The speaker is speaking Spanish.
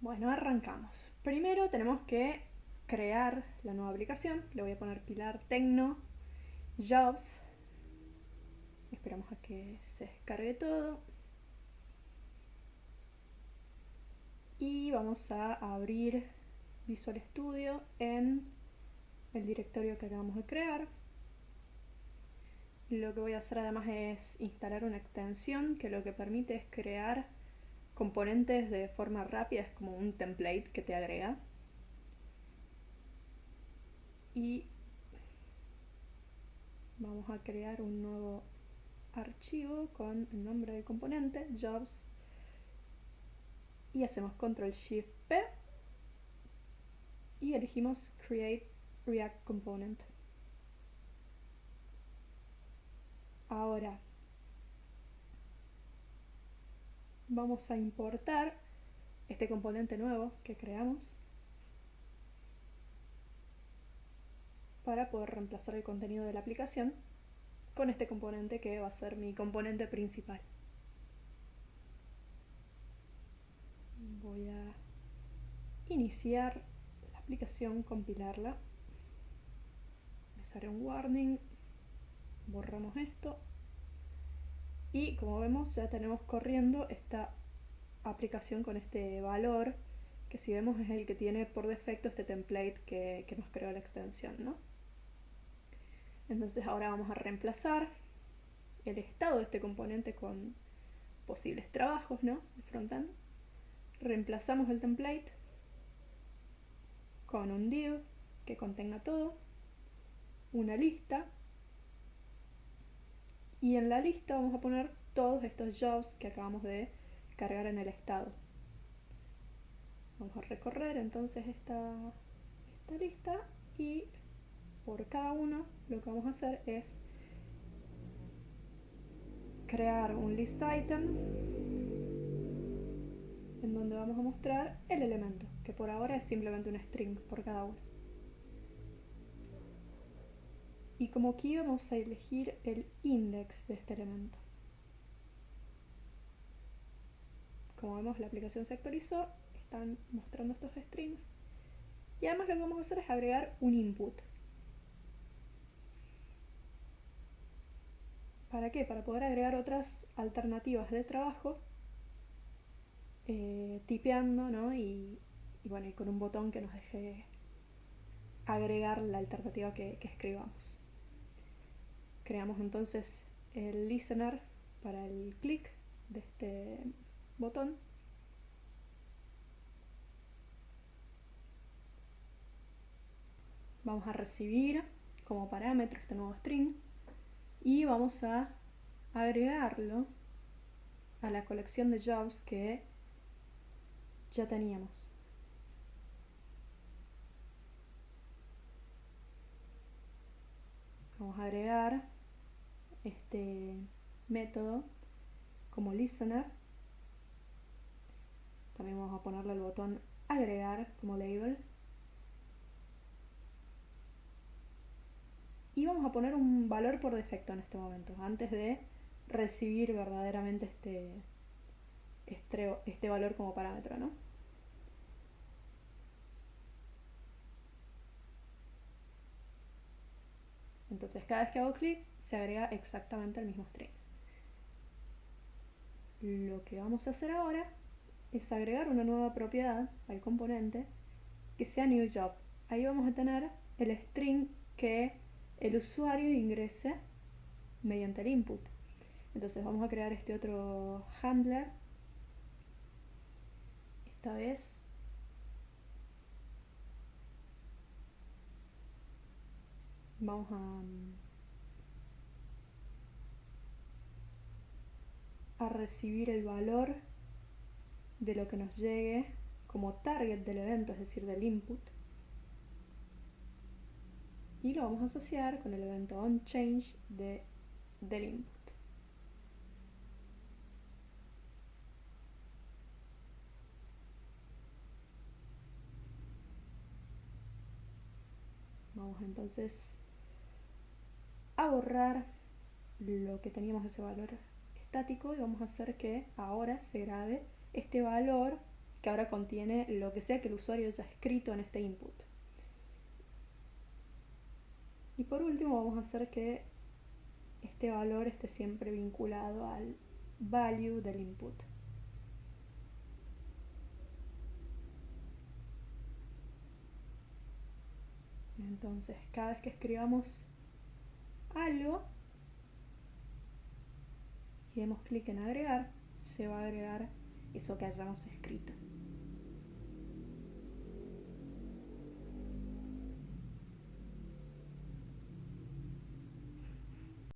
Bueno, arrancamos. Primero tenemos que crear la nueva aplicación. Le voy a poner Pilar Tecno Jobs. Esperamos a que se descargue todo. Y vamos a abrir Visual Studio en el directorio que acabamos de crear. Lo que voy a hacer además es instalar una extensión que lo que permite es crear componentes de forma rápida, es como un template que te agrega. Y vamos a crear un nuevo archivo con el nombre del componente, jobs, y hacemos control shift P y elegimos create react component. Ahora vamos a importar este componente nuevo que creamos para poder reemplazar el contenido de la aplicación con este componente que va a ser mi componente principal. Voy a iniciar la aplicación, compilarla. Me sale un warning borramos esto y como vemos ya tenemos corriendo esta aplicación con este valor que si vemos es el que tiene por defecto este template que, nos creó la extensión ¿no? entonces ahora vamos a reemplazar el estado de este componente con posibles trabajos ¿no? de frontend reemplazamos el template con un div que contenga todo una lista y en la lista vamos a poner todos estos jobs que acabamos de cargar en el estado. Vamos a recorrer entonces esta, esta lista y por cada uno lo que vamos a hacer es crear un list item en donde vamos a mostrar el elemento, que por ahora es simplemente un string por cada uno. Y como aquí vamos a elegir el index de este elemento. Como vemos la aplicación se actualizó, están mostrando estos strings y además lo que vamos a hacer es agregar un input. ¿Para qué? Para poder agregar otras alternativas de trabajo eh, tipeando ¿no? y, bueno, y con un botón que nos deje agregar la alternativa que escribamos. Creamos entonces el listener para el clic de este botón. Vamos a recibir como parámetro este nuevo string y vamos a agregarlo a la colección de jobs que ya teníamos. Vamos a agregar este método como listener. También vamos a ponerle el botón agregar como label. Y vamos a poner un valor por defecto en este momento, antes de recibir verdaderamente este, este, este valor como parámetro, ¿no? Entonces cada vez que hago clic se agrega exactamente el mismo string. Lo que vamos a hacer ahora es agregar una nueva propiedad al componente que sea newJob. Ahí vamos a tener el string que el usuario ingrese mediante el input. Entonces vamos a crear este otro handler. Esta vez vamos a, a recibir el valor de lo que nos llegue como target del evento, es decir, del input. Y lo vamos a asociar con el evento onChange de, del input. Vamos entonces a borrar lo que teníamos ese valor estático y vamos a hacer que ahora se grabe este valor que ahora contiene lo que sea que el usuario haya escrito en este input. Y por último vamos a hacer que este valor esté siempre vinculado al value del input. Entonces, cada vez que escribamos algo y demos clic en agregar, se va a agregar eso que hayamos escrito.